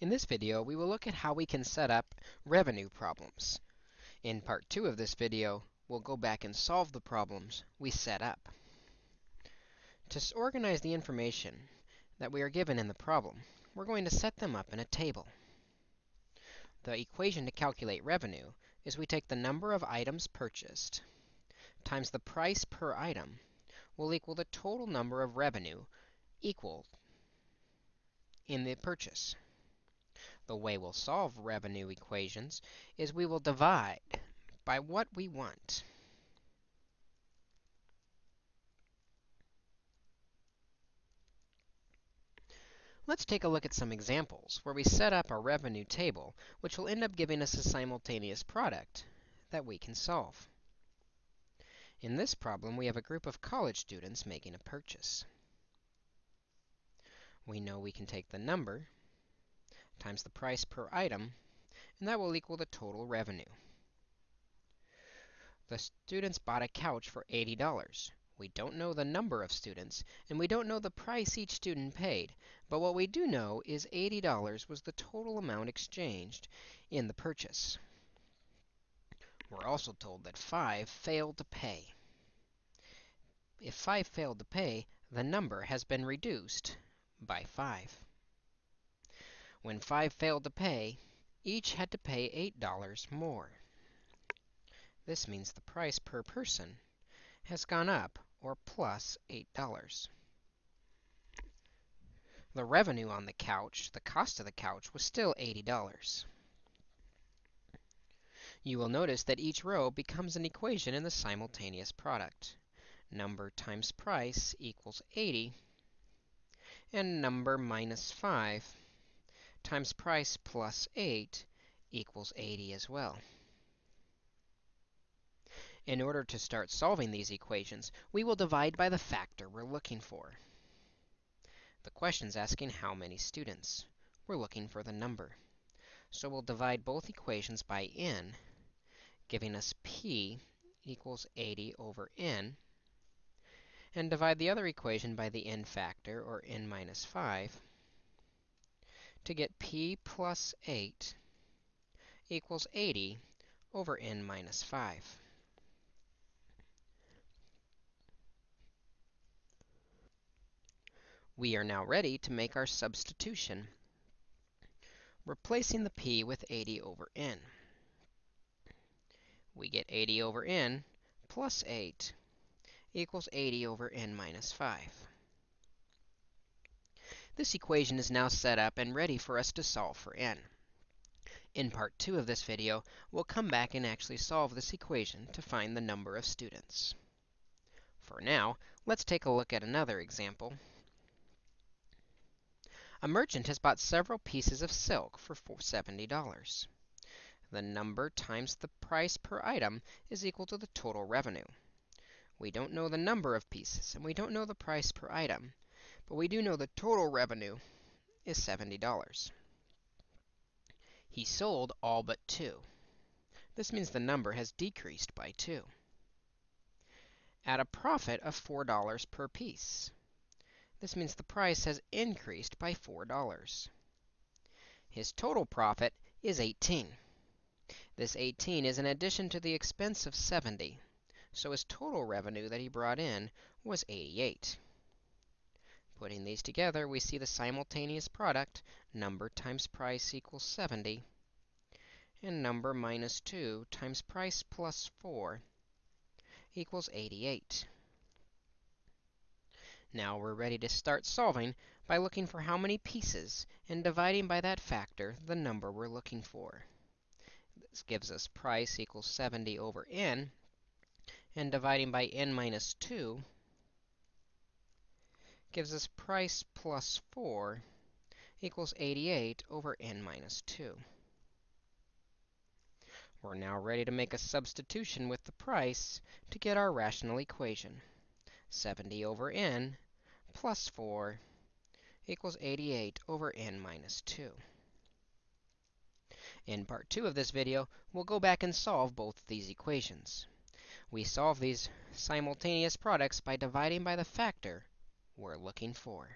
In this video, we will look at how we can set up revenue problems. In part 2 of this video, we'll go back and solve the problems we set up. To organize the information that we are given in the problem, we're going to set them up in a table. The equation to calculate revenue is we take the number of items purchased times the price per item will equal the total number of revenue equal in the purchase. The way we'll solve revenue equations is we will divide by what we want. Let's take a look at some examples where we set up a revenue table, which will end up giving us a simultaneous product that we can solve. In this problem, we have a group of college students making a purchase. We know we can take the number times the price per item, and that will equal the total revenue. The students bought a couch for $80. We don't know the number of students, and we don't know the price each student paid, but what we do know is $80 was the total amount exchanged in the purchase. We're also told that 5 failed to pay. If 5 failed to pay, the number has been reduced by 5. When 5 failed to pay, each had to pay $8 more. This means the price per person has gone up, or plus $8. The revenue on the couch, the cost of the couch, was still $80. You will notice that each row becomes an equation in the simultaneous product. Number times price equals 80, and number minus 5 times price plus 8 equals 80 as well. In order to start solving these equations, we will divide by the factor we're looking for. The question's asking how many students. We're looking for the number. So we'll divide both equations by n, giving us p equals 80 over n, and divide the other equation by the n factor, or n minus 5, to get p plus 8 equals 80 over n minus 5. We are now ready to make our substitution, replacing the p with 80 over n. We get 80 over n plus 8 equals 80 over n minus 5. This equation is now set up and ready for us to solve for n. In part 2 of this video, we'll come back and actually solve this equation to find the number of students. For now, let's take a look at another example. A merchant has bought several pieces of silk for $70. The number times the price per item is equal to the total revenue. We don't know the number of pieces, and we don't know the price per item, but we do know the total revenue is $70. He sold all but two. This means the number has decreased by 2. At a profit of $4 per piece. This means the price has increased by $4. His total profit is 18. This 18 is in addition to the expense of 70. So his total revenue that he brought in was 88. Putting these together, we see the simultaneous product, number times price equals 70, and number minus 2 times price plus 4 equals 88. Now we're ready to start solving by looking for how many pieces and dividing by that factor the number we're looking for. This gives us price equals 70 over n, and dividing by n minus 2 gives us price plus 4 equals 88 over n minus 2. We're now ready to make a substitution with the price to get our rational equation. 70 over n plus 4 equals 88 over n minus 2. In part 2 of this video, we'll go back and solve both these equations. We solve these simultaneous products by dividing by the factor we're looking for.